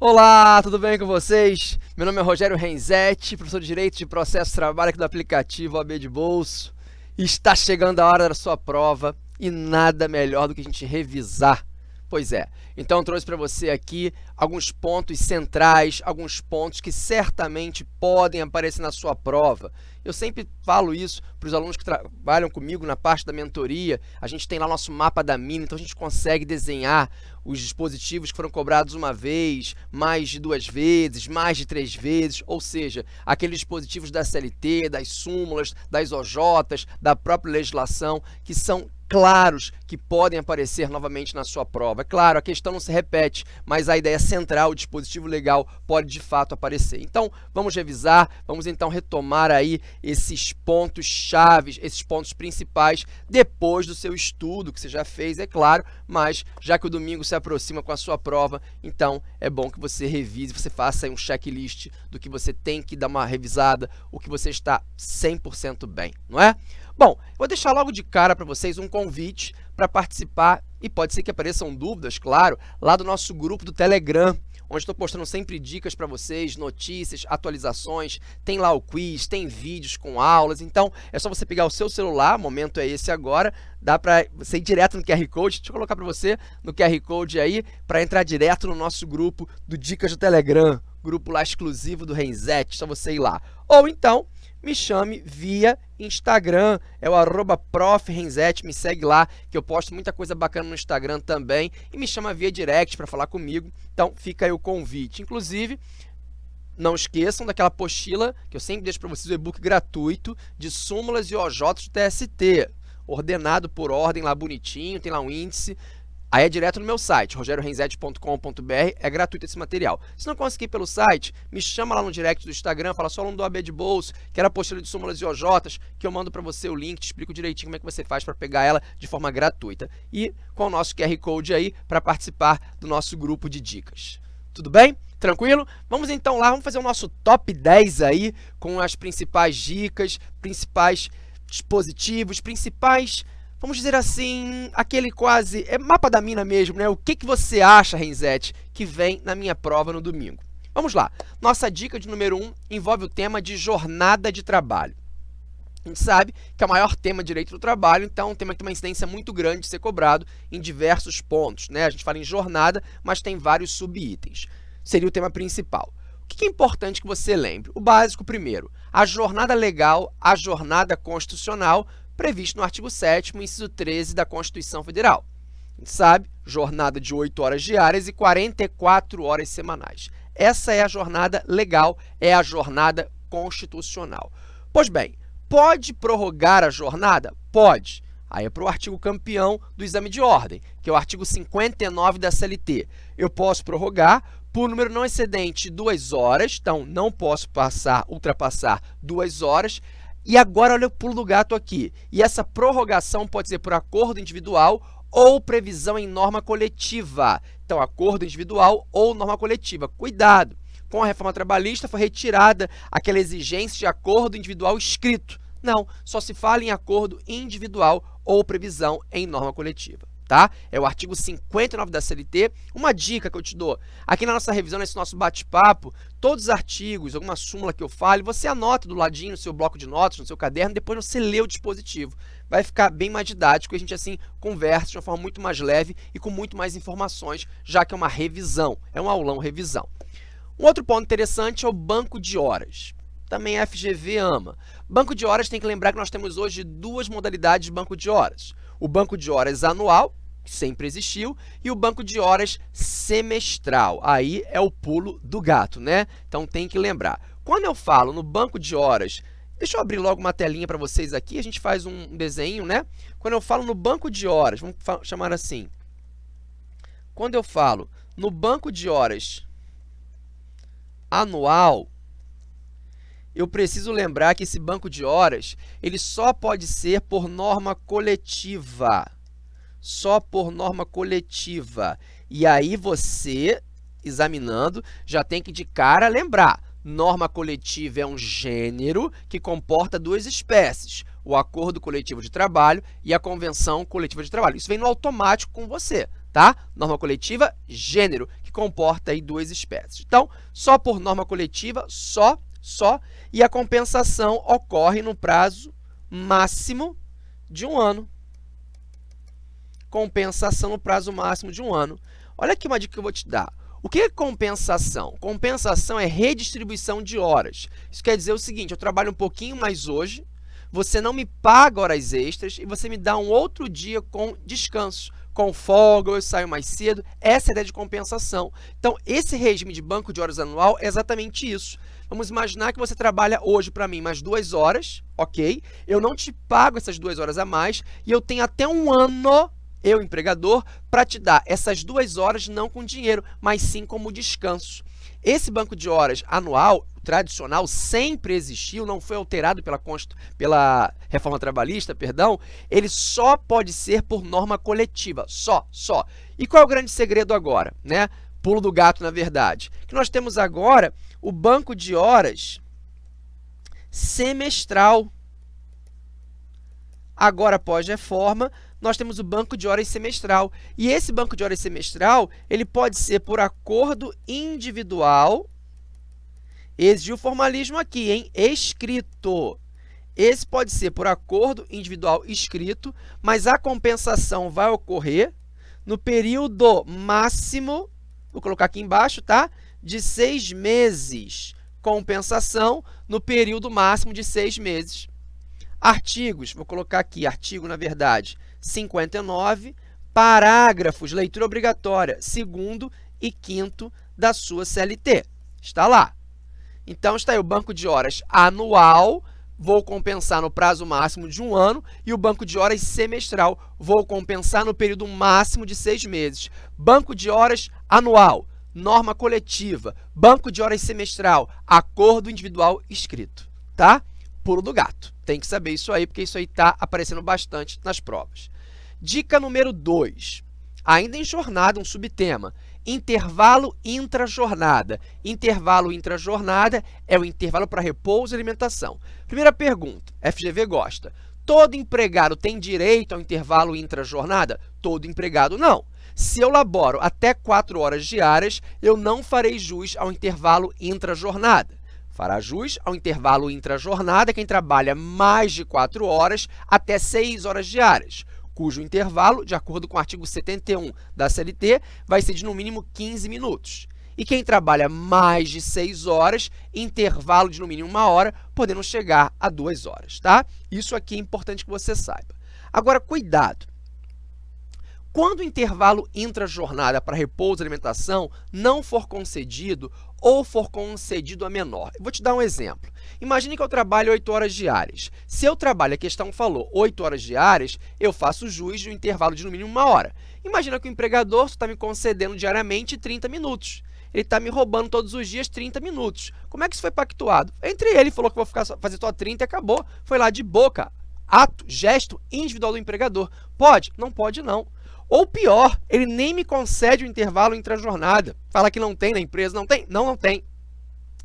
Olá, tudo bem com vocês? Meu nome é Rogério Renzetti, professor de Direito de Processo de Trabalho aqui do aplicativo AB de Bolso. Está chegando a hora da sua prova e nada melhor do que a gente revisar Pois é, então trouxe para você aqui alguns pontos centrais, alguns pontos que certamente podem aparecer na sua prova. Eu sempre falo isso para os alunos que trabalham comigo na parte da mentoria, a gente tem lá nosso mapa da mina, então a gente consegue desenhar os dispositivos que foram cobrados uma vez, mais de duas vezes, mais de três vezes, ou seja, aqueles dispositivos da CLT, das súmulas, das OJs, da própria legislação, que são claros que podem aparecer novamente na sua prova. É claro, a questão não se repete, mas a ideia central, o dispositivo legal, pode de fato aparecer. Então, vamos revisar, vamos então retomar aí esses pontos chaves, esses pontos principais, depois do seu estudo, que você já fez, é claro, mas já que o domingo se aproxima com a sua prova, então é bom que você revise, você faça aí um checklist do que você tem que dar uma revisada, o que você está 100% bem, não é? Bom, vou deixar logo de cara para vocês um convite para participar, e pode ser que apareçam dúvidas, claro, lá do nosso grupo do Telegram, onde estou postando sempre dicas para vocês, notícias, atualizações, tem lá o quiz, tem vídeos com aulas, então é só você pegar o seu celular, o momento é esse agora, dá para você ir direto no QR Code, deixa eu colocar para você no QR Code aí, para entrar direto no nosso grupo do Dicas do Telegram, grupo lá exclusivo do Renzetti, só você ir lá. Ou então, me chame via Instagram, é o arroba me segue lá, que eu posto muita coisa bacana no Instagram também, e me chama via direct para falar comigo, então fica aí o convite. Inclusive, não esqueçam daquela apostila, que eu sempre deixo para vocês o e-book gratuito, de súmulas e OJs do TST, ordenado por ordem lá bonitinho, tem lá um índice, Aí é direto no meu site, rogeriorenzetti.com.br, é gratuito esse material. Se não conseguir pelo site, me chama lá no direct do Instagram, fala só aluno do AB de bolso, quero a apostila de súmulas e OJs, que eu mando para você o link, te explico direitinho como é que você faz para pegar ela de forma gratuita. E com o nosso QR Code aí para participar do nosso grupo de dicas. Tudo bem? Tranquilo? Vamos então lá, vamos fazer o nosso top 10 aí, com as principais dicas, principais dispositivos, principais vamos dizer assim, aquele quase, é mapa da mina mesmo, né? O que, que você acha, Renzetti, que vem na minha prova no domingo? Vamos lá. Nossa dica de número 1 um envolve o tema de jornada de trabalho. A gente sabe que é o maior tema direito do trabalho, então é um tema que tem uma incidência muito grande de ser cobrado em diversos pontos. Né? A gente fala em jornada, mas tem vários subitens. Seria o tema principal. O que é importante que você lembre? O básico primeiro, a jornada legal, a jornada constitucional previsto no artigo 7º, inciso 13 da Constituição Federal. A gente sabe, jornada de 8 horas diárias e 44 horas semanais. Essa é a jornada legal, é a jornada constitucional. Pois bem, pode prorrogar a jornada? Pode. Aí é para o artigo campeão do exame de ordem, que é o artigo 59 da CLT. Eu posso prorrogar por número não excedente de duas horas, então não posso passar, ultrapassar duas horas, e agora olha o pulo do gato aqui. E essa prorrogação pode ser por acordo individual ou previsão em norma coletiva. Então, acordo individual ou norma coletiva. Cuidado! Com a reforma trabalhista foi retirada aquela exigência de acordo individual escrito. Não, só se fala em acordo individual ou previsão em norma coletiva tá? É o artigo 59 da CLT. Uma dica que eu te dou, aqui na nossa revisão, nesse nosso bate-papo, todos os artigos, alguma súmula que eu fale, você anota do ladinho no seu bloco de notas, no seu caderno, depois você lê o dispositivo. Vai ficar bem mais didático e a gente assim conversa de uma forma muito mais leve e com muito mais informações, já que é uma revisão, é um aulão revisão. Um outro ponto interessante é o banco de horas também a FGV ama. Banco de horas tem que lembrar que nós temos hoje duas modalidades de banco de horas. O banco de horas anual, que sempre existiu, e o banco de horas semestral. Aí é o pulo do gato, né? Então tem que lembrar. Quando eu falo no banco de horas, deixa eu abrir logo uma telinha para vocês aqui, a gente faz um desenho, né? Quando eu falo no banco de horas, vamos chamar assim. Quando eu falo no banco de horas anual, eu preciso lembrar que esse banco de horas ele só pode ser por norma coletiva só por norma coletiva. E aí você, examinando, já tem que de cara lembrar, norma coletiva é um gênero que comporta duas espécies, o acordo coletivo de trabalho e a convenção coletiva de trabalho. Isso vem no automático com você, tá? Norma coletiva, gênero, que comporta aí duas espécies. Então, só por norma coletiva, só, só, e a compensação ocorre no prazo máximo de um ano. Compensação no prazo máximo de um ano. Olha aqui uma dica que eu vou te dar. O que é compensação? Compensação é redistribuição de horas. Isso quer dizer o seguinte, eu trabalho um pouquinho mais hoje, você não me paga horas extras e você me dá um outro dia com descanso, com folga, eu saio mais cedo. Essa é a ideia de compensação. Então, esse regime de banco de horas anual é exatamente isso. Vamos imaginar que você trabalha hoje para mim mais duas horas, ok? Eu não te pago essas duas horas a mais e eu tenho até um ano eu, empregador, para te dar essas duas horas não com dinheiro, mas sim como descanso. Esse banco de horas anual, tradicional, sempre existiu, não foi alterado pela, pela reforma trabalhista, perdão, ele só pode ser por norma coletiva, só, só. E qual é o grande segredo agora? Né? Pulo do gato, na verdade. Que nós temos agora o banco de horas semestral. Agora, após reforma, nós temos o banco de horas semestral. E esse banco de horas semestral, ele pode ser por acordo individual. Exigiu o formalismo aqui, hein? Escrito. Esse pode ser por acordo individual escrito, mas a compensação vai ocorrer no período máximo, vou colocar aqui embaixo, tá? De seis meses. Compensação no período máximo de seis meses. Artigos, vou colocar aqui, artigo, na verdade, 59, parágrafos, leitura obrigatória, segundo e quinto da sua CLT. Está lá. Então, está aí o banco de horas anual, vou compensar no prazo máximo de um ano, e o banco de horas semestral, vou compensar no período máximo de seis meses. Banco de horas anual, norma coletiva, banco de horas semestral, acordo individual escrito, tá? Pulo do gato. Tem que saber isso aí, porque isso aí está aparecendo bastante nas provas. Dica número 2. Ainda em jornada, um subtema. Intervalo intra-jornada. Intervalo intra-jornada é o intervalo para repouso e alimentação. Primeira pergunta, FGV gosta. Todo empregado tem direito ao intervalo intra-jornada? Todo empregado não. Se eu laboro até 4 horas diárias, eu não farei jus ao intervalo intra-jornada. Fará jus ao intervalo intra-jornada quem trabalha mais de 4 horas até 6 horas diárias, cujo intervalo, de acordo com o artigo 71 da CLT, vai ser de no mínimo 15 minutos. E quem trabalha mais de 6 horas, intervalo de no mínimo uma hora, podendo chegar a 2 horas, tá? Isso aqui é importante que você saiba. Agora, cuidado! Quando o intervalo intra-jornada para repouso e alimentação não for concedido ou for concedido a menor. Vou te dar um exemplo. Imagine que eu trabalho 8 horas diárias. Se eu trabalho, a questão falou, 8 horas diárias, eu faço jus de um intervalo de no mínimo uma hora. Imagina que o empregador está me concedendo diariamente 30 minutos. Ele está me roubando todos os dias 30 minutos. Como é que isso foi pactuado? Entre ele, falou que vou ficar, fazer só 30 e acabou. Foi lá de boca. Ato, gesto individual do empregador. Pode? Não pode, não. Ou pior, ele nem me concede o intervalo entre a jornada. Fala que não tem na empresa, não tem? Não, não tem.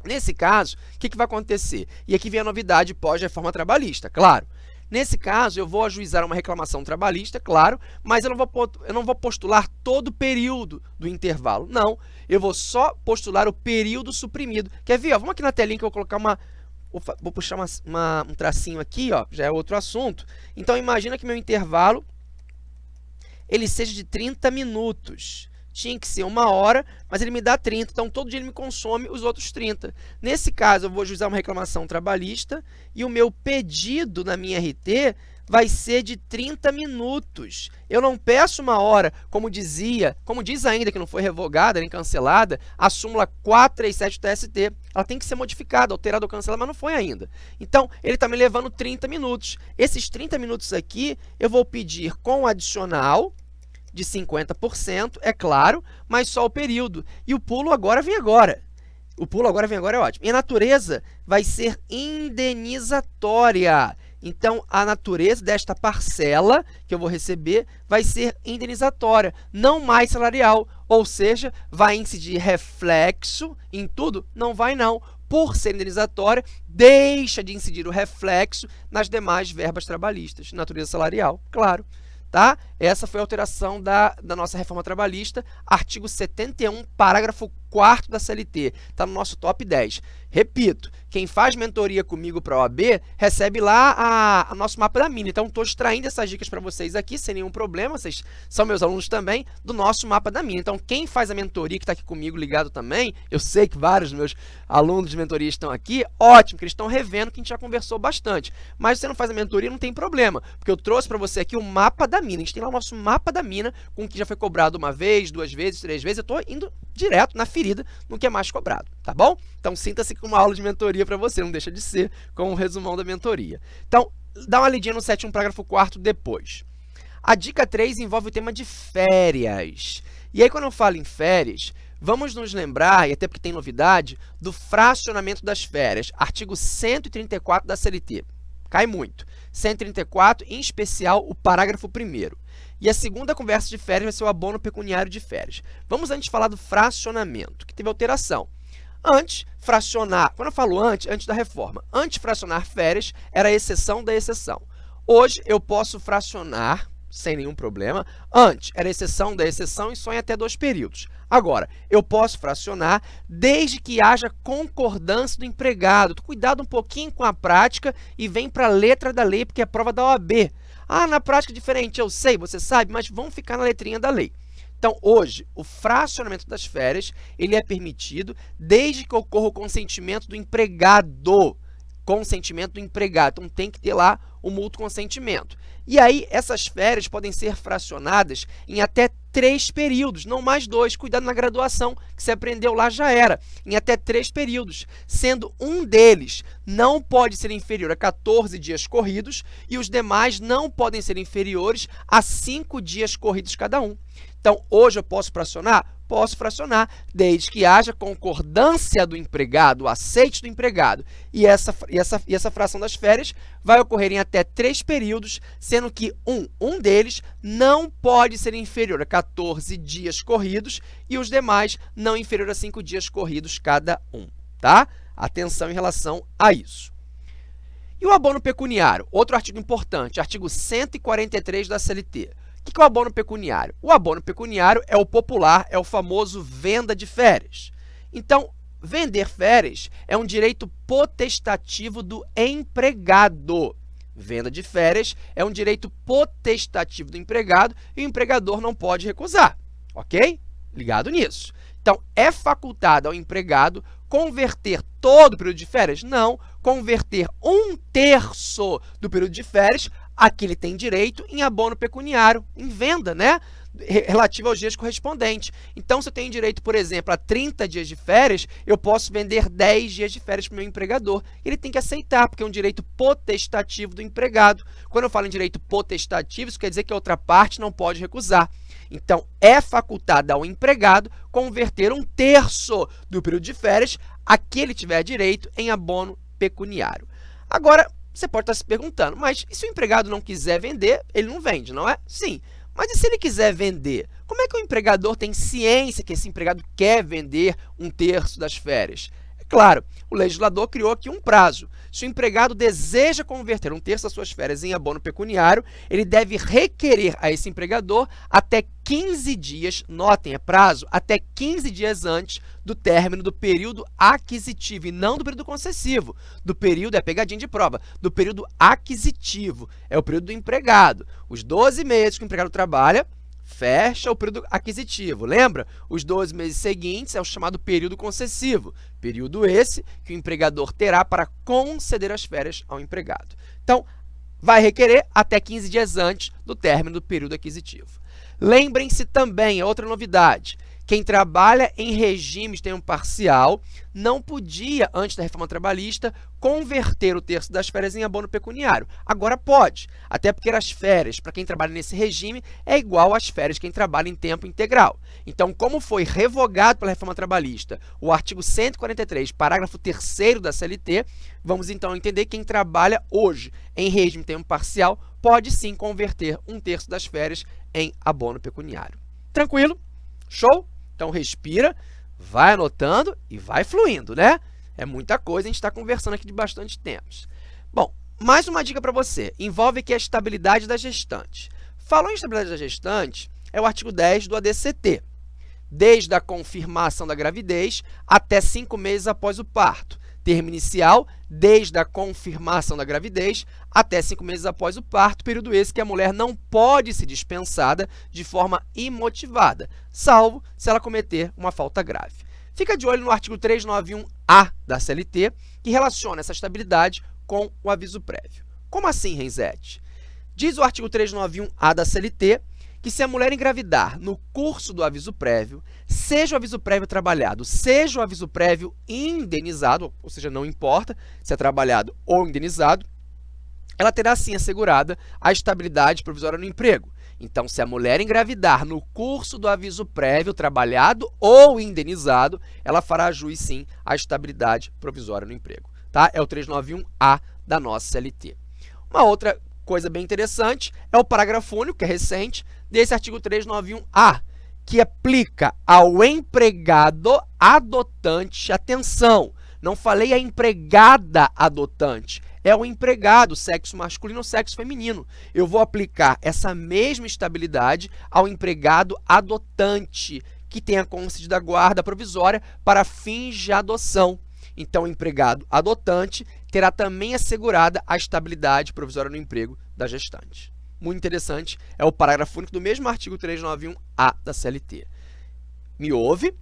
Nesse caso, o que, que vai acontecer? E aqui vem a novidade pós-reforma trabalhista, claro. Nesse caso, eu vou ajuizar uma reclamação trabalhista, claro, mas eu não, vou, eu não vou postular todo o período do intervalo. Não, eu vou só postular o período suprimido. Quer ver? Ó, vamos aqui na telinha que eu vou colocar uma... Vou puxar uma, uma, um tracinho aqui, ó, já é outro assunto. Então, imagina que meu intervalo ele seja de 30 minutos. Tinha que ser uma hora, mas ele me dá 30, então todo dia ele me consome os outros 30. Nesse caso, eu vou usar uma reclamação trabalhista e o meu pedido na minha RT vai ser de 30 minutos. Eu não peço uma hora, como dizia, como diz ainda que não foi revogada nem cancelada, a súmula 437 do TST. Ela tem que ser modificada, alterada ou cancelada, mas não foi ainda. Então, ele está me levando 30 minutos. Esses 30 minutos aqui, eu vou pedir com adicional, de 50%, é claro, mas só o período. E o pulo agora vem agora. O pulo agora vem agora é ótimo. E a natureza vai ser indenizatória. Então, a natureza desta parcela que eu vou receber vai ser indenizatória, não mais salarial. Ou seja, vai incidir reflexo em tudo? Não vai não. Por ser indenizatória, deixa de incidir o reflexo nas demais verbas trabalhistas. Natureza salarial, claro. Tá? Essa foi a alteração da, da nossa reforma trabalhista, artigo 71, parágrafo 4 da CLT, está no nosso top 10. Repito, quem faz mentoria comigo para a OAB recebe lá a, nosso mapa da mina. Então, estou extraindo essas dicas para vocês aqui, sem nenhum problema, vocês são meus alunos também, do nosso mapa da mina. Então, quem faz a mentoria, que está aqui comigo ligado também, eu sei que vários dos meus alunos de mentoria estão aqui, ótimo, que eles estão revendo que a gente já conversou bastante. Mas se você não faz a mentoria, não tem problema, porque eu trouxe para você aqui o mapa da mina. A gente tem lá o nosso mapa da mina, com o que já foi cobrado uma vez, duas vezes, três vezes. Eu estou indo direto na ferida no que é mais cobrado, tá bom? Então, sinta-se com uma aula de mentoria para você, não deixa de ser com um resumão da mentoria. Então, dá uma lidinha no 7, um parágrafo 4 depois. A dica 3 envolve o tema de férias. E aí, quando eu falo em férias, vamos nos lembrar, e até porque tem novidade, do fracionamento das férias, artigo 134 da CLT. Cai muito. 134, em especial o parágrafo 1 e a segunda conversa de férias vai ser o abono pecuniário de férias. Vamos antes falar do fracionamento, que teve alteração. Antes, fracionar, quando eu falo antes, antes da reforma, antes fracionar férias era a exceção da exceção. Hoje, eu posso fracionar, sem nenhum problema, antes era exceção da exceção e só em até dois períodos. Agora, eu posso fracionar desde que haja concordância do empregado. Cuidado um pouquinho com a prática e vem para a letra da lei, porque é prova da OAB. Ah, na prática é diferente, eu sei, você sabe, mas vamos ficar na letrinha da lei. Então, hoje, o fracionamento das férias ele é permitido desde que ocorra o consentimento do empregado. Consentimento do empregado. Então, tem que ter lá o mútuo consentimento. E aí, essas férias podem ser fracionadas em até três períodos, não mais dois. Cuidado na graduação, que você aprendeu lá já era, em até três períodos, sendo um deles não pode ser inferior a 14 dias corridos e os demais não podem ser inferiores a 5 dias corridos cada um. Então, hoje eu posso fracionar? Posso fracionar, desde que haja concordância do empregado, o aceite do empregado. E essa, e, essa, e essa fração das férias vai ocorrer em até três períodos, sendo que um, um deles não pode ser inferior a 14 dias corridos e os demais não inferior a 5 dias corridos cada um. Tá? Atenção em relação a isso. E o abono pecuniário? Outro artigo importante, artigo 143 da CLT. O que é o abono pecuniário? O abono pecuniário é o popular, é o famoso venda de férias. Então, vender férias é um direito potestativo do empregado. Venda de férias é um direito potestativo do empregado e o empregador não pode recusar, ok? Ligado nisso. Então, é facultado ao empregado converter todo o período de férias? Não, converter um terço do período de férias a que ele tem direito em abono pecuniário, em venda, né? relativo aos dias correspondentes. Então, se eu tenho direito, por exemplo, a 30 dias de férias, eu posso vender 10 dias de férias para o meu empregador. Ele tem que aceitar, porque é um direito potestativo do empregado. Quando eu falo em direito potestativo, isso quer dizer que a outra parte não pode recusar. Então, é facultado ao empregado converter um terço do período de férias a que ele tiver direito em abono pecuniário. Agora, você pode estar se perguntando, mas e se o empregado não quiser vender, ele não vende, não é? Sim, mas e se ele quiser vender? Como é que o empregador tem ciência que esse empregado quer vender um terço das férias? Claro, o legislador criou aqui um prazo. Se o empregado deseja converter um terço das suas férias em abono pecuniário, ele deve requerer a esse empregador até 15 dias, notem, é prazo, até 15 dias antes do término do período aquisitivo, e não do período concessivo. Do período, é pegadinha de prova, do período aquisitivo, é o período do empregado. Os 12 meses que o empregado trabalha, fecha o período aquisitivo. Lembra? Os 12 meses seguintes é o chamado período concessivo. Período esse que o empregador terá para conceder as férias ao empregado. Então, vai requerer até 15 dias antes do término do período aquisitivo. Lembrem-se também, é outra novidade, quem trabalha em regimes de tempo parcial não podia, antes da reforma trabalhista, converter o terço das férias em abono pecuniário. Agora pode, até porque as férias, para quem trabalha nesse regime, é igual às férias quem trabalha em tempo integral. Então, como foi revogado pela reforma trabalhista o artigo 143, parágrafo 3 da CLT, vamos então entender que quem trabalha hoje em regime tempo parcial pode sim converter um terço das férias em abono pecuniário. Tranquilo? Show? Então, respira, vai anotando e vai fluindo, né? É muita coisa, a gente está conversando aqui de bastante tempos. Bom, mais uma dica para você, envolve aqui a estabilidade da gestante. Falou em estabilidade da gestante, é o artigo 10 do ADCT. Desde a confirmação da gravidez até cinco meses após o parto. Termo inicial, desde a confirmação da gravidez até cinco meses após o parto, período esse que a mulher não pode ser dispensada de forma imotivada, salvo se ela cometer uma falta grave. Fica de olho no artigo 391A da CLT, que relaciona essa estabilidade com o aviso prévio. Como assim, Renzete? Diz o artigo 391A da CLT que se a mulher engravidar no curso do aviso prévio, seja o aviso prévio trabalhado, seja o aviso prévio indenizado, ou seja, não importa se é trabalhado ou indenizado, ela terá sim assegurada a estabilidade provisória no emprego. Então, se a mulher engravidar no curso do aviso prévio trabalhado ou indenizado, ela fará juiz sim à estabilidade provisória no emprego. Tá? É o 391A da nossa CLT. Uma outra coisa bem interessante é o parágrafo único, que é recente, desse artigo 391A, que aplica ao empregado adotante, atenção, não falei a empregada adotante, é o empregado, sexo masculino ou sexo feminino. Eu vou aplicar essa mesma estabilidade ao empregado adotante, que tenha concedida guarda provisória para fins de adoção. Então, o empregado adotante terá também assegurada a estabilidade provisória no emprego da gestante. Muito interessante, é o parágrafo único do mesmo artigo 391A da CLT. Me ouve,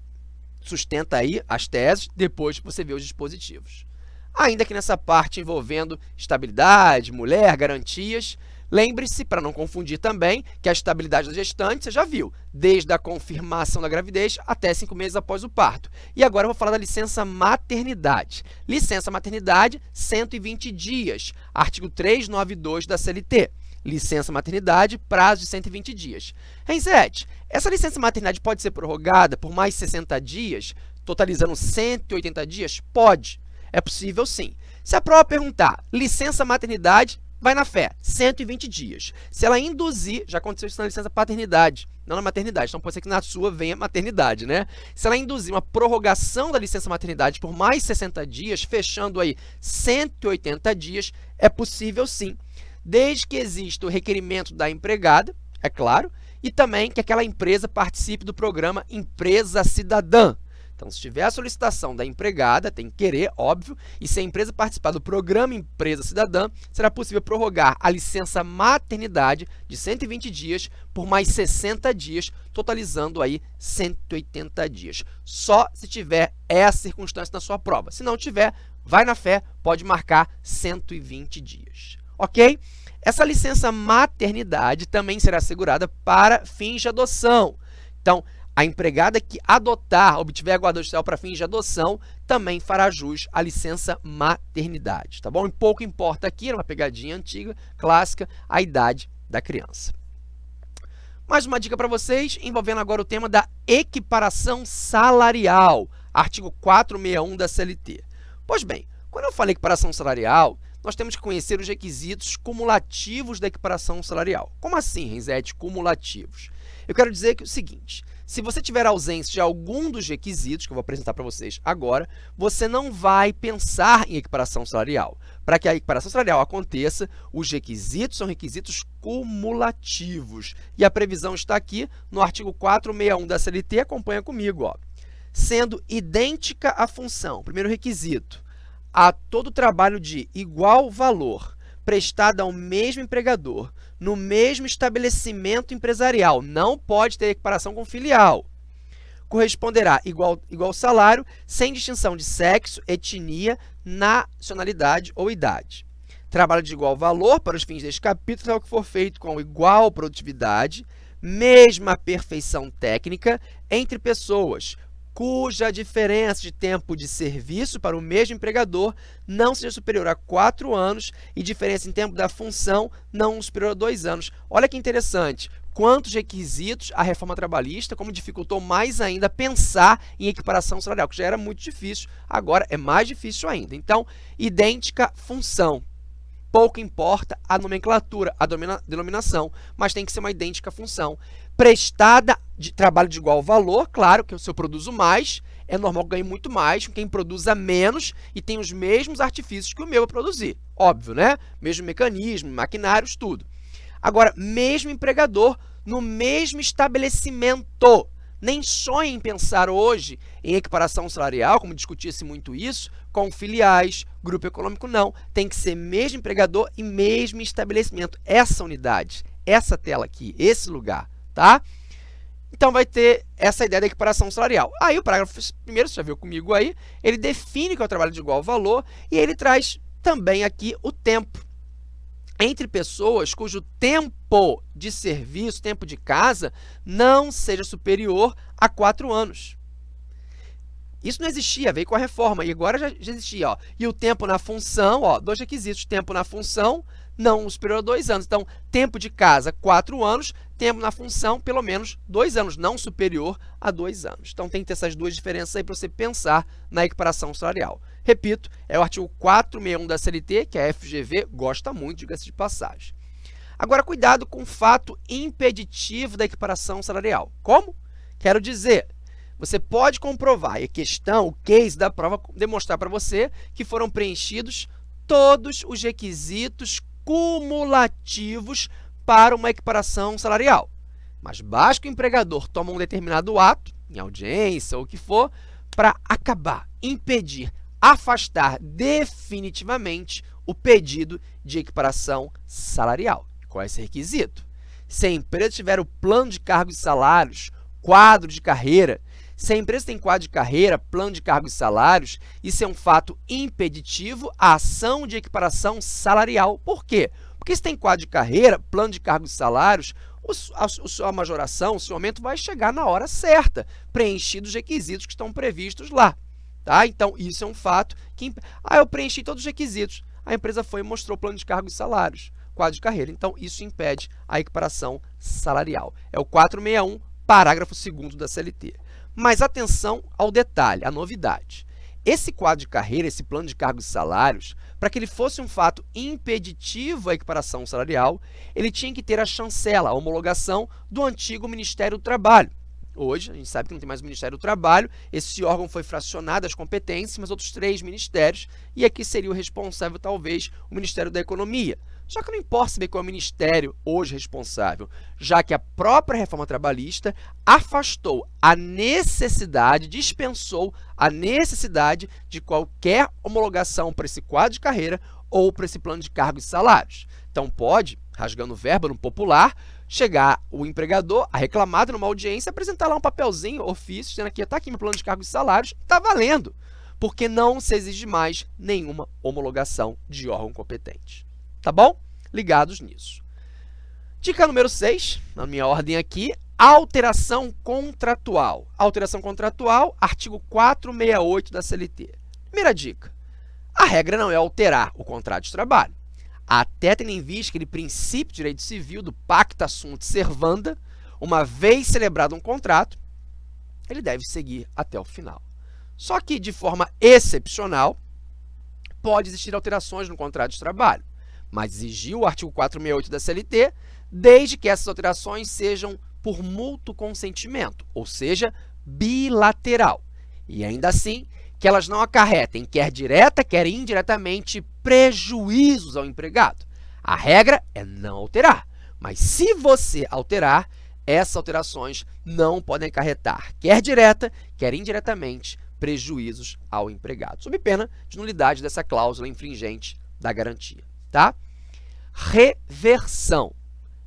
sustenta aí as teses, depois você vê os dispositivos. Ainda que nessa parte envolvendo estabilidade, mulher, garantias, Lembre-se, para não confundir também, que a estabilidade da gestante, você já viu, desde a confirmação da gravidez até cinco meses após o parto. E agora eu vou falar da licença maternidade. Licença maternidade, 120 dias, artigo 392 da CLT. Licença maternidade, prazo de 120 dias. Renzete, essa licença maternidade pode ser prorrogada por mais 60 dias, totalizando 180 dias? Pode. É possível sim. Se a prova perguntar licença maternidade, vai na fé, 120 dias. Se ela induzir, já aconteceu isso na licença paternidade, não na maternidade, então pode ser que na sua venha maternidade, né? Se ela induzir uma prorrogação da licença maternidade por mais 60 dias, fechando aí 180 dias, é possível sim, desde que exista o requerimento da empregada, é claro, e também que aquela empresa participe do programa Empresa Cidadã, então, se tiver a solicitação da empregada, tem que querer, óbvio, e se a empresa participar do programa Empresa Cidadã, será possível prorrogar a licença maternidade de 120 dias por mais 60 dias, totalizando aí 180 dias. Só se tiver essa circunstância na sua prova. Se não tiver, vai na fé, pode marcar 120 dias. Ok? Essa licença maternidade também será assegurada para fins de adoção. Então, a empregada que adotar, obtiver guarda social para fins de adoção, também fará jus à licença maternidade, tá bom? E pouco importa aqui, é uma pegadinha antiga, clássica, a idade da criança. Mais uma dica para vocês, envolvendo agora o tema da equiparação salarial, artigo 461 da CLT. Pois bem, quando eu falei equiparação salarial, nós temos que conhecer os requisitos cumulativos da equiparação salarial. Como assim, Renzete, cumulativos? Eu quero dizer que é o seguinte, se você tiver ausência de algum dos requisitos, que eu vou apresentar para vocês agora, você não vai pensar em equiparação salarial. Para que a equiparação salarial aconteça, os requisitos são requisitos cumulativos. E a previsão está aqui no artigo 461 da CLT, acompanha comigo. Ó. Sendo idêntica a função, primeiro requisito, a todo trabalho de igual valor prestada ao mesmo empregador no mesmo estabelecimento empresarial. Não pode ter equiparação com filial. Corresponderá igual, igual salário, sem distinção de sexo, etnia, nacionalidade ou idade. Trabalho de igual valor para os fins deste capítulo é o que for feito com igual produtividade, mesma perfeição técnica entre pessoas, cuja diferença de tempo de serviço para o mesmo empregador não seja superior a 4 anos e diferença em tempo da função não superior a 2 anos. Olha que interessante, quantos requisitos a reforma trabalhista, como dificultou mais ainda pensar em equiparação salarial, que já era muito difícil, agora é mais difícil ainda. Então, idêntica função. Pouco importa a nomenclatura, a denominação, mas tem que ser uma idêntica função prestada de trabalho de igual valor, claro que se eu produzo mais, é normal que ganhe muito mais quem produza menos e tem os mesmos artifícios que o meu a produzir. Óbvio, né? Mesmo mecanismo, maquinários, tudo. Agora, mesmo empregador, no mesmo estabelecimento, nem sonhe em pensar hoje em equiparação salarial, como discutia-se muito isso, com filiais, grupo econômico, não. Tem que ser mesmo empregador e mesmo estabelecimento. Essa unidade, essa tela aqui, esse lugar, tá? Então, vai ter essa ideia da equiparação salarial. Aí, o parágrafo primeiro, você já viu comigo aí, ele define que é o trabalho de igual valor e ele traz também aqui o tempo entre pessoas cujo tempo de serviço, tempo de casa, não seja superior a 4 anos. Isso não existia, veio com a reforma, e agora já, já existia. Ó. E o tempo na função, ó, dois requisitos, tempo na função não superior a 2 anos. Então, tempo de casa, 4 anos, tempo na função, pelo menos 2 anos, não superior a 2 anos. Então, tem que ter essas duas diferenças aí para você pensar na equiparação salarial. Repito, é o artigo 461 da CLT, que a FGV gosta muito, diga-se de passagem. Agora, cuidado com o fato impeditivo da equiparação salarial. Como? Quero dizer, você pode comprovar, e a questão, o case da prova, demonstrar para você que foram preenchidos todos os requisitos cumulativos para uma equiparação salarial. Mas basta que o empregador tome um determinado ato, em audiência ou o que for, para acabar, impedir afastar definitivamente o pedido de equiparação salarial. Qual é esse requisito? Se a empresa tiver o plano de cargos e salários, quadro de carreira, se a empresa tem quadro de carreira, plano de cargos e salários, isso é um fato impeditivo à ação de equiparação salarial. Por quê? Porque se tem quadro de carreira, plano de cargos e salários, a sua majoração, o seu aumento vai chegar na hora certa, preenchidos os requisitos que estão previstos lá. Tá? Então, isso é um fato que... Ah, eu preenchi todos os requisitos. A empresa foi e mostrou o plano de cargos e salários, quadro de carreira. Então, isso impede a equiparação salarial. É o 461, parágrafo 2 da CLT. Mas atenção ao detalhe, à novidade. Esse quadro de carreira, esse plano de cargos e salários, para que ele fosse um fato impeditivo à equiparação salarial, ele tinha que ter a chancela, a homologação do antigo Ministério do Trabalho. Hoje, a gente sabe que não tem mais o Ministério do Trabalho, esse órgão foi fracionado as competências, mas outros três ministérios, e aqui seria o responsável, talvez, o Ministério da Economia. Só que não importa saber qual é o ministério hoje responsável, já que a própria reforma trabalhista afastou a necessidade, dispensou a necessidade de qualquer homologação para esse quadro de carreira ou para esse plano de cargos e salários. Então, pode, rasgando verbo no popular, chegar o empregador a reclamado numa audiência, apresentar lá um papelzinho, ofício, dizendo aqui, está aqui meu plano de cargos e salários, está valendo, porque não se exige mais nenhuma homologação de órgão competente. Tá bom? Ligados nisso. Dica número 6, na minha ordem aqui, alteração contratual. Alteração contratual, artigo 468 da CLT. Primeira dica, a regra não é alterar o contrato de trabalho até tendo em vista aquele princípio de direito civil do pacta sunt servanda, uma vez celebrado um contrato, ele deve seguir até o final. Só que, de forma excepcional, pode existir alterações no contrato de trabalho, mas exigiu o artigo 468 da CLT, desde que essas alterações sejam por mútuo consentimento, ou seja, bilateral. E ainda assim, que elas não acarretem, quer direta, quer indiretamente, prejuízos ao empregado. A regra é não alterar, mas se você alterar, essas alterações não podem acarretar, quer direta, quer indiretamente, prejuízos ao empregado, sob pena de nulidade dessa cláusula infringente da garantia. Tá? Reversão,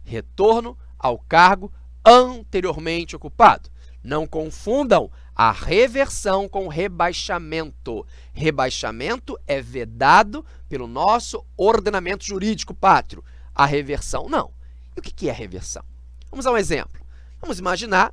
retorno ao cargo anteriormente ocupado. Não confundam a reversão com rebaixamento. Rebaixamento é vedado pelo nosso ordenamento jurídico pátrio. A reversão, não. E o que é reversão? Vamos dar um exemplo. Vamos imaginar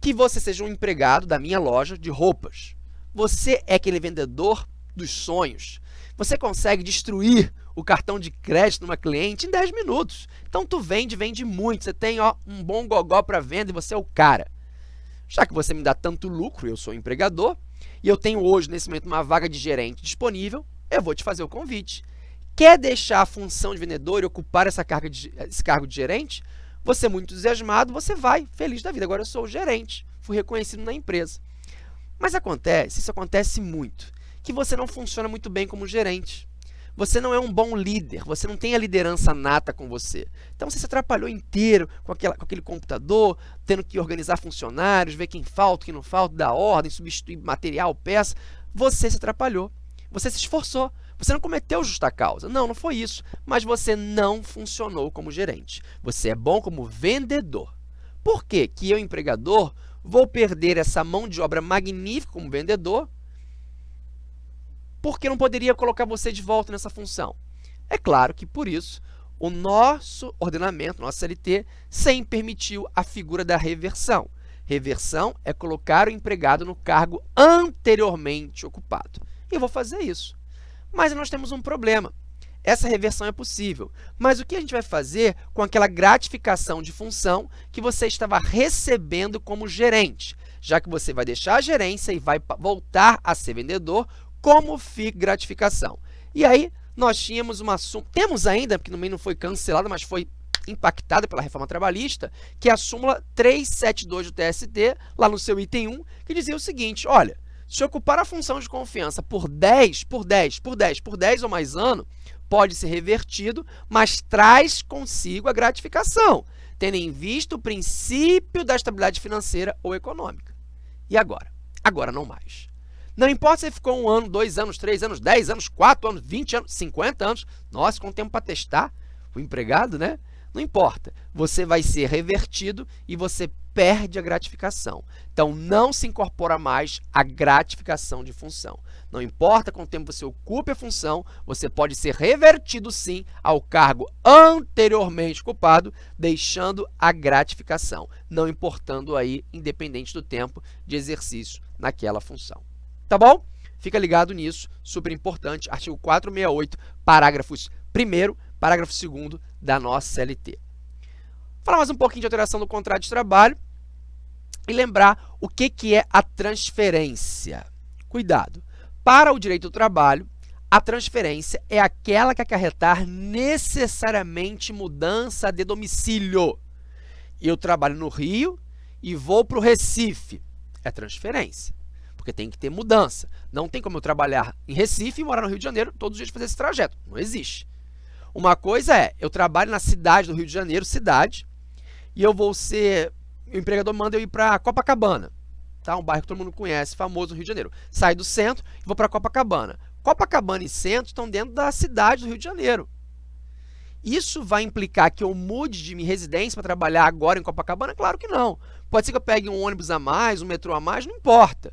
que você seja um empregado da minha loja de roupas. Você é aquele vendedor dos sonhos. Você consegue destruir o cartão de crédito de uma cliente em 10 minutos. Então, tu vende, vende muito. Você tem ó, um bom gogó para venda e você é o cara. Já que você me dá tanto lucro, eu sou empregador, e eu tenho hoje, nesse momento, uma vaga de gerente disponível, eu vou te fazer o convite. Quer deixar a função de vendedor e ocupar essa carga de, esse cargo de gerente? Você é muito entusiasmado, você vai, feliz da vida. Agora eu sou o gerente, fui reconhecido na empresa. Mas acontece, isso acontece muito, que você não funciona muito bem como gerente. Você não é um bom líder, você não tem a liderança nata com você. Então você se atrapalhou inteiro com, aquela, com aquele computador, tendo que organizar funcionários, ver quem falta, quem não falta, dar ordem, substituir material, peça. Você se atrapalhou. Você se esforçou. Você não cometeu justa causa. Não, não foi isso. Mas você não funcionou como gerente. Você é bom como vendedor. Por que que eu, empregador, vou perder essa mão de obra magnífica como vendedor porque não poderia colocar você de volta nessa função? É claro que, por isso, o nosso ordenamento, nosso CLT, sempre permitiu a figura da reversão. Reversão é colocar o empregado no cargo anteriormente ocupado. E eu vou fazer isso. Mas nós temos um problema. Essa reversão é possível, mas o que a gente vai fazer com aquela gratificação de função que você estava recebendo como gerente? Já que você vai deixar a gerência e vai voltar a ser vendedor, como fica gratificação? E aí, nós tínhamos uma súmula, temos ainda, porque também não foi cancelada, mas foi impactada pela reforma trabalhista, que é a súmula 372 do TST, lá no seu item 1, que dizia o seguinte, olha, se ocupar a função de confiança por 10, por 10, por 10, por 10 ou mais anos, pode ser revertido, mas traz consigo a gratificação, tendo em vista o princípio da estabilidade financeira ou econômica. E agora? Agora não mais. Não importa se ficou um ano, dois anos, três anos, dez anos, quatro anos, vinte anos, cinquenta anos. Nossa, com tempo para testar o empregado, né? Não importa. Você vai ser revertido e você perde a gratificação. Então, não se incorpora mais a gratificação de função. Não importa quanto tempo você ocupe a função, você pode ser revertido, sim, ao cargo anteriormente ocupado, deixando a gratificação, não importando aí, independente do tempo de exercício naquela função. Tá bom? Fica ligado nisso, super importante, artigo 468, parágrafos 1 parágrafo 2 da nossa CLT. Falar mais um pouquinho de alteração do contrato de trabalho e lembrar o que, que é a transferência. Cuidado! Para o direito do trabalho, a transferência é aquela que acarretar necessariamente mudança de domicílio. Eu trabalho no Rio e vou para o Recife. É transferência, porque tem que ter mudança. Não tem como eu trabalhar em Recife e morar no Rio de Janeiro todos os dias fazer esse trajeto. Não existe. Uma coisa é, eu trabalho na cidade do Rio de Janeiro, cidade, e eu vou ser, o empregador manda eu ir para Copacabana, tá? um bairro que todo mundo conhece, famoso no Rio de Janeiro. Saio do centro e vou para Copacabana. Copacabana e centro estão dentro da cidade do Rio de Janeiro. Isso vai implicar que eu mude de minha residência para trabalhar agora em Copacabana? Claro que não. Pode ser que eu pegue um ônibus a mais, um metrô a mais, não importa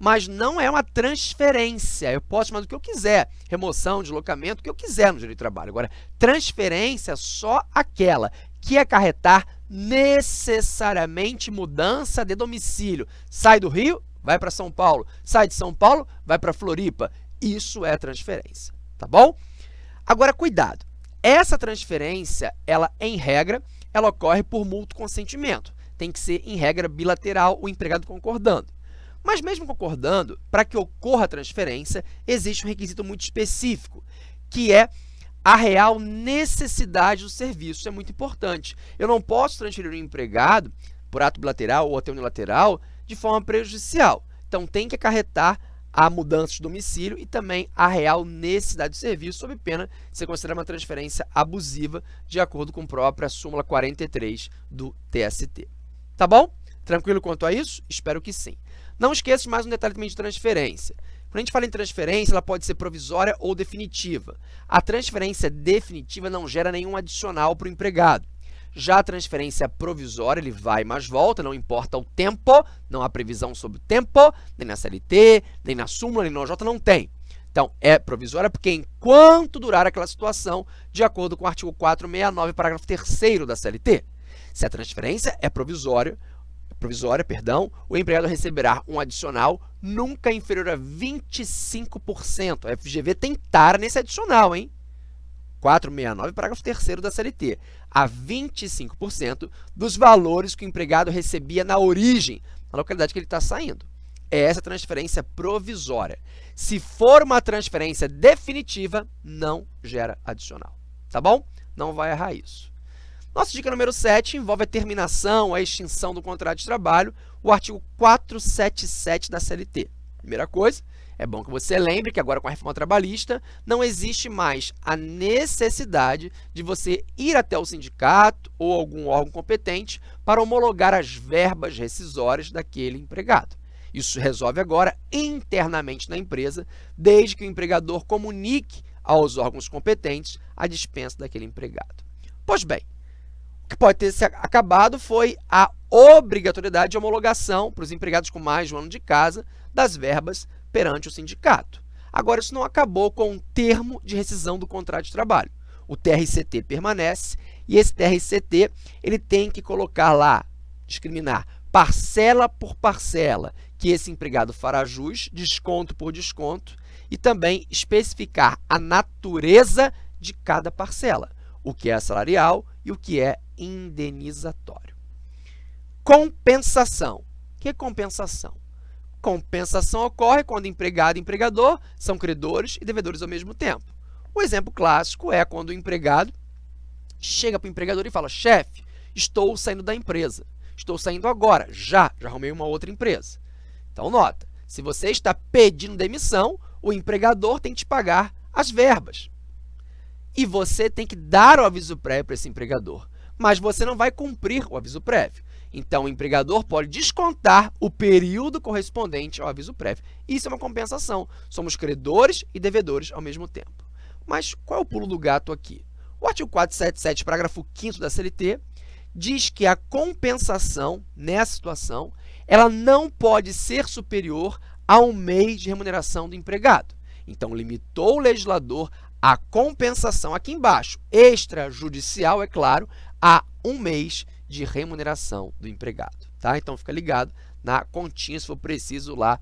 mas não é uma transferência. Eu posso chamar do que eu quiser, remoção, deslocamento, o que eu quiser no direito de trabalho. Agora, transferência só aquela que acarretar necessariamente mudança de domicílio. Sai do Rio, vai para São Paulo. Sai de São Paulo, vai para Floripa. Isso é transferência, tá bom? Agora, cuidado. Essa transferência, ela, em regra, ela ocorre por mútuo consentimento. Tem que ser, em regra, bilateral, o empregado concordando. Mas mesmo concordando, para que ocorra a transferência, existe um requisito muito específico, que é a real necessidade do serviço. Isso é muito importante. Eu não posso transferir um empregado por ato bilateral ou até unilateral de forma prejudicial. Então, tem que acarretar a mudança de domicílio e também a real necessidade do serviço, sob pena de ser considerada uma transferência abusiva, de acordo com a própria súmula 43 do TST. Tá bom? Tranquilo quanto a isso? Espero que sim. Não esqueça mais um detalhe também de transferência. Quando a gente fala em transferência, ela pode ser provisória ou definitiva. A transferência definitiva não gera nenhum adicional para o empregado. Já a transferência provisória, ele vai mais volta, não importa o tempo, não há previsão sobre o tempo, nem na CLT, nem na súmula, nem no OJ, não tem. Então, é provisória porque enquanto durar aquela situação, de acordo com o artigo 469, parágrafo 3 da CLT. Se a transferência é provisória, provisória, perdão, o empregado receberá um adicional nunca inferior a 25%. A FGV tem tara nesse adicional, hein? 469, parágrafo 3 da CLT, a 25% dos valores que o empregado recebia na origem, na localidade que ele está saindo. É essa transferência provisória. Se for uma transferência definitiva, não gera adicional. Tá bom? Não vai errar isso. Nossa dica número 7 envolve a terminação, a extinção do contrato de trabalho, o artigo 477 da CLT. Primeira coisa É bom que você lembre que agora com a reforma trabalhista não existe mais a necessidade de você ir até o sindicato ou algum órgão competente para homologar as verbas rescisórias daquele empregado. Isso resolve agora internamente na empresa, desde que o empregador comunique aos órgãos competentes a dispensa daquele empregado. Pois bem, que pode ter acabado foi a obrigatoriedade de homologação para os empregados com mais de um ano de casa das verbas perante o sindicato. Agora, isso não acabou com o termo de rescisão do contrato de trabalho. O TRCT permanece e esse TRCT ele tem que colocar lá, discriminar parcela por parcela, que esse empregado fará jus, desconto por desconto, e também especificar a natureza de cada parcela, o que é salarial e o que é indenizatório. Compensação. O que é compensação? Compensação ocorre quando empregado e empregador são credores e devedores ao mesmo tempo. O exemplo clássico é quando o empregado chega para o empregador e fala, chefe, estou saindo da empresa. Estou saindo agora, já, já arrumei uma outra empresa. Então, nota, se você está pedindo demissão, o empregador tem que te pagar as verbas. E você tem que dar o aviso prévio para esse empregador, mas você não vai cumprir o aviso prévio. Então, o empregador pode descontar o período correspondente ao aviso prévio. Isso é uma compensação. Somos credores e devedores ao mesmo tempo. Mas qual é o pulo do gato aqui? O artigo 477, parágrafo 5 da CLT, diz que a compensação, nessa situação, ela não pode ser superior a um mês de remuneração do empregado. Então, limitou o legislador a compensação aqui embaixo, extrajudicial, é claro, a um mês de remuneração do empregado. Tá? Então, fica ligado na continha, se for preciso, lá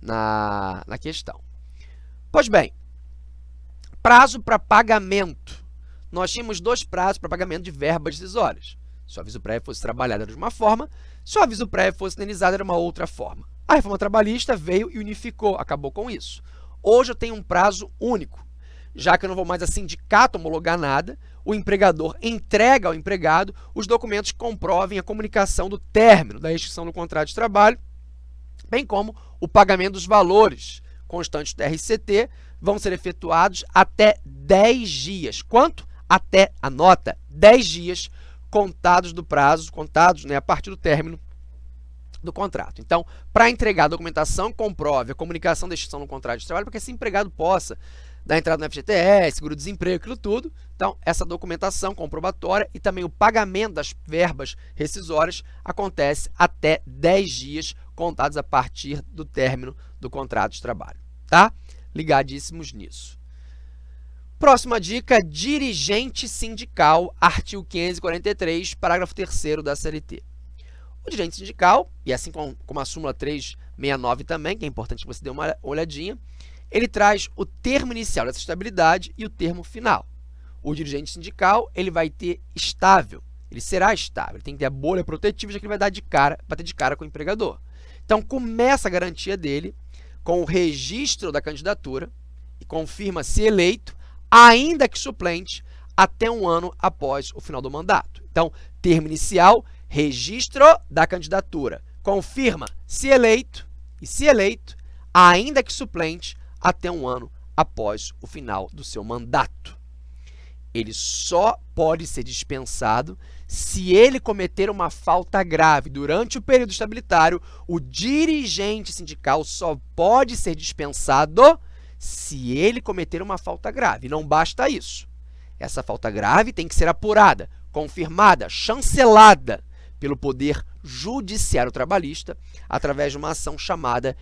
na, na questão. Pois bem, prazo para pagamento. Nós tínhamos dois prazos para pagamento de verbas decisórias. Se o aviso prévio fosse trabalhado de uma forma, se o aviso prévio fosse indenizado, era uma outra forma. A reforma trabalhista veio e unificou, acabou com isso. Hoje eu tenho um prazo único. Já que eu não vou mais a sindicato homologar nada, o empregador entrega ao empregado os documentos que comprovem a comunicação do término da extinção do contrato de trabalho, bem como o pagamento dos valores constantes do RCT vão ser efetuados até 10 dias. Quanto? Até, a nota, 10 dias contados do prazo, contados né, a partir do término do contrato. Então, para entregar a documentação, comprove a comunicação da extinção do contrato de trabalho para que esse empregado possa dar entrada no FGTS, seguro-desemprego, aquilo tudo. Então, essa documentação comprobatória e também o pagamento das verbas rescisórias acontece até 10 dias contados a partir do término do contrato de trabalho. Tá? Ligadíssimos nisso. Próxima dica, dirigente sindical, artigo 543, parágrafo 3 da CLT. O dirigente sindical, e assim como a súmula 369 também, que é importante que você dê uma olhadinha, ele traz o termo inicial dessa estabilidade e o termo final. O dirigente sindical ele vai ter estável, ele será estável, ele tem que ter a bolha protetiva, já que ele vai dar de cara, bater de cara com o empregador. Então, começa a garantia dele com o registro da candidatura e confirma se eleito ainda que suplente, até um ano após o final do mandato. Então, termo inicial, registro da candidatura. Confirma se eleito e se eleito, ainda que suplente, até um ano após o final do seu mandato. Ele só pode ser dispensado se ele cometer uma falta grave. Durante o período estabilitário, o dirigente sindical só pode ser dispensado se ele cometer uma falta grave. Não basta isso. Essa falta grave tem que ser apurada, confirmada, chancelada pelo Poder Judiciário Trabalhista através de uma ação chamada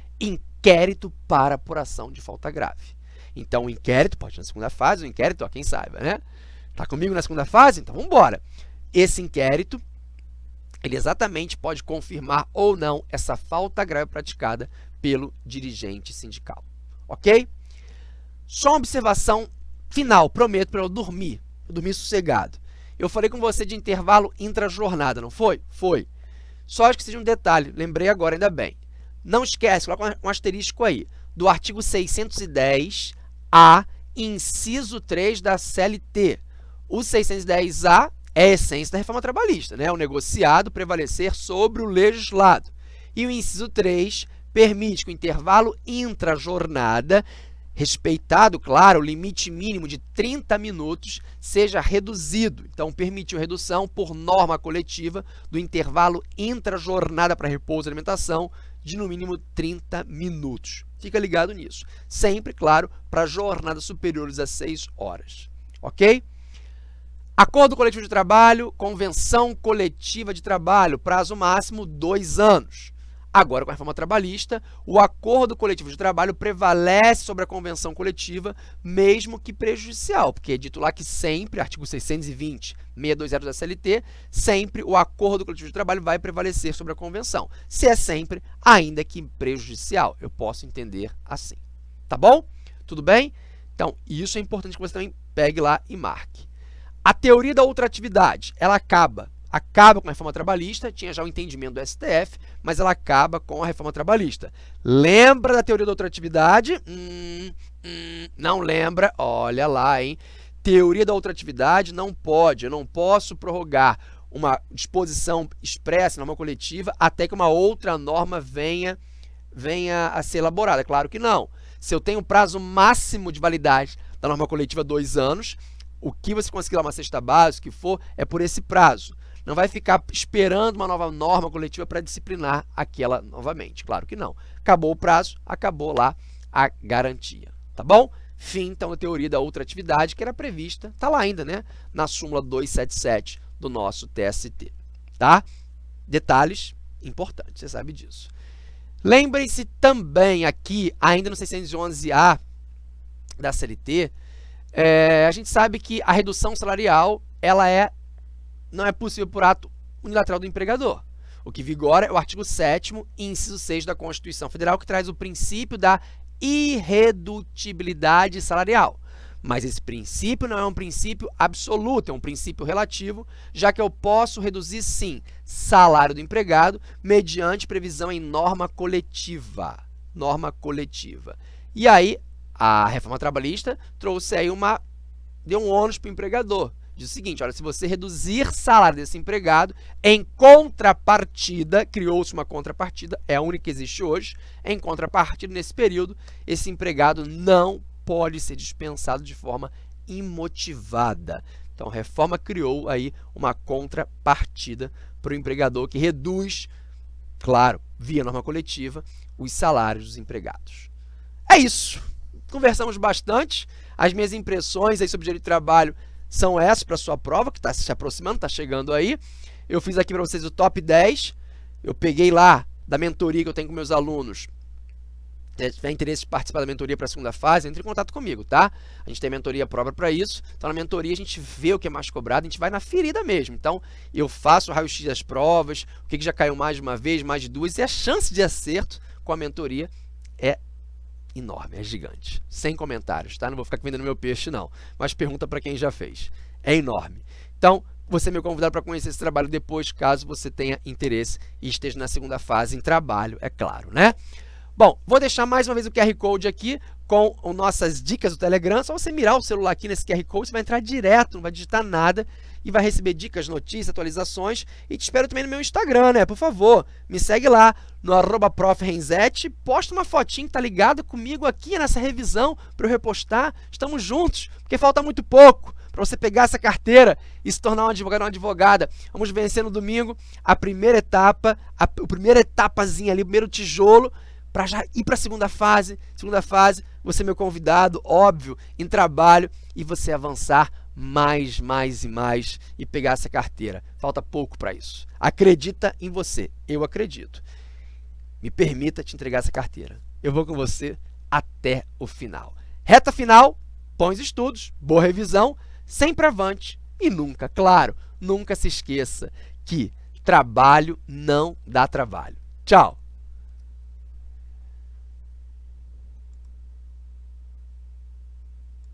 inquérito para apuração de falta grave. Então, o inquérito, pode ir na segunda fase, o inquérito, ó, quem saiba, né? Tá comigo na segunda fase? Então, vamos embora. Esse inquérito, ele exatamente pode confirmar ou não essa falta grave praticada pelo dirigente sindical. Ok? Só uma observação final, prometo para eu dormir, eu dormir sossegado. Eu falei com você de intervalo intra-jornada, não foi? Foi. Só acho que seja um detalhe, lembrei agora, ainda bem. Não esquece, coloca um asterisco aí, do artigo 610-A, inciso 3 da CLT. O 610-A é a essência da reforma trabalhista, né? o negociado prevalecer sobre o legislado. E o inciso 3 permite que o intervalo intra-jornada respeitado, claro, o limite mínimo de 30 minutos seja reduzido. Então, permitiu redução por norma coletiva do intervalo intra-jornada para repouso e alimentação de no mínimo 30 minutos. Fica ligado nisso. Sempre, claro, para jornadas superiores a 6 horas. Ok? Acordo coletivo de trabalho, convenção coletiva de trabalho, prazo máximo 2 anos. Agora, com a reforma trabalhista, o acordo coletivo de trabalho prevalece sobre a convenção coletiva, mesmo que prejudicial, porque é dito lá que sempre, artigo 620, 620 da CLT, sempre o acordo coletivo de trabalho vai prevalecer sobre a convenção. Se é sempre, ainda que prejudicial, eu posso entender assim. Tá bom? Tudo bem? Então, isso é importante que você também pegue lá e marque. A teoria da ultratividade, ela acaba acaba com a reforma trabalhista, tinha já o entendimento do STF, mas ela acaba com a reforma trabalhista. Lembra da teoria da ultratividade? Hum, hum, não lembra? Olha lá, hein? Teoria da ultratividade não pode, eu não posso prorrogar uma disposição expressa, norma coletiva, até que uma outra norma venha, venha a ser elaborada. Claro que não. Se eu tenho prazo máximo de validade da norma coletiva dois anos, o que você conseguir lá uma cesta básica, o que for, é por esse prazo. Não vai ficar esperando uma nova norma coletiva para disciplinar aquela novamente. Claro que não. Acabou o prazo, acabou lá a garantia. Tá bom? Fim, então, da teoria da outra atividade que era prevista, está lá ainda, né? Na súmula 277 do nosso TST. Tá? Detalhes importantes, você sabe disso. Lembrem-se também aqui, ainda no 611A da CLT, é, a gente sabe que a redução salarial ela é não é possível por ato unilateral do empregador. O que vigora é o artigo 7 inciso 6 da Constituição Federal, que traz o princípio da irredutibilidade salarial. Mas esse princípio não é um princípio absoluto, é um princípio relativo, já que eu posso reduzir, sim, salário do empregado mediante previsão em norma coletiva. Norma coletiva. E aí, a reforma trabalhista trouxe aí uma... deu um ônus para o empregador, diz o seguinte, olha, se você reduzir salário desse empregado, em contrapartida, criou-se uma contrapartida, é a única que existe hoje, em contrapartida, nesse período, esse empregado não pode ser dispensado de forma imotivada. Então, a reforma criou aí uma contrapartida para o empregador que reduz, claro, via norma coletiva, os salários dos empregados. É isso. Conversamos bastante. As minhas impressões aí sobre o direito de trabalho são essas para sua prova, que está se aproximando, está chegando aí. Eu fiz aqui para vocês o top 10. Eu peguei lá da mentoria que eu tenho com meus alunos. Se tiver interesse de participar da mentoria para a segunda fase, entre em contato comigo, tá? A gente tem mentoria própria para isso. Então, na mentoria, a gente vê o que é mais cobrado, a gente vai na ferida mesmo. Então, eu faço o raio-x das provas, o que já caiu mais de uma vez, mais de duas, e a chance de acerto com a mentoria é enorme, é gigante. Sem comentários, tá? Não vou ficar vendendo meu peixe, não. Mas pergunta para quem já fez. É enorme. Então, você meu convidado para conhecer esse trabalho depois, caso você tenha interesse e esteja na segunda fase em trabalho, é claro, né? Bom, vou deixar mais uma vez o QR Code aqui com as nossas dicas do Telegram. Só você mirar o celular aqui nesse QR Code, você vai entrar direto, não vai digitar nada e vai receber dicas, notícias, atualizações. E te espero também no meu Instagram, né? Por favor, me segue lá no arroba posta uma fotinha que tá ligado comigo aqui nessa revisão para eu repostar. Estamos juntos, porque falta muito pouco para você pegar essa carteira e se tornar um advogado uma advogada. Vamos vencer no domingo a primeira etapa, a, a primeira etapazinha ali, o primeiro tijolo, para já ir para a segunda fase. Segunda fase, você é meu convidado, óbvio, em trabalho e você avançar mais, mais e mais e pegar essa carteira. Falta pouco para isso. Acredita em você. Eu acredito. Me permita te entregar essa carteira. Eu vou com você até o final. Reta final, bons estudos, boa revisão, sempre avante e nunca, claro, nunca se esqueça que trabalho não dá trabalho. Tchau!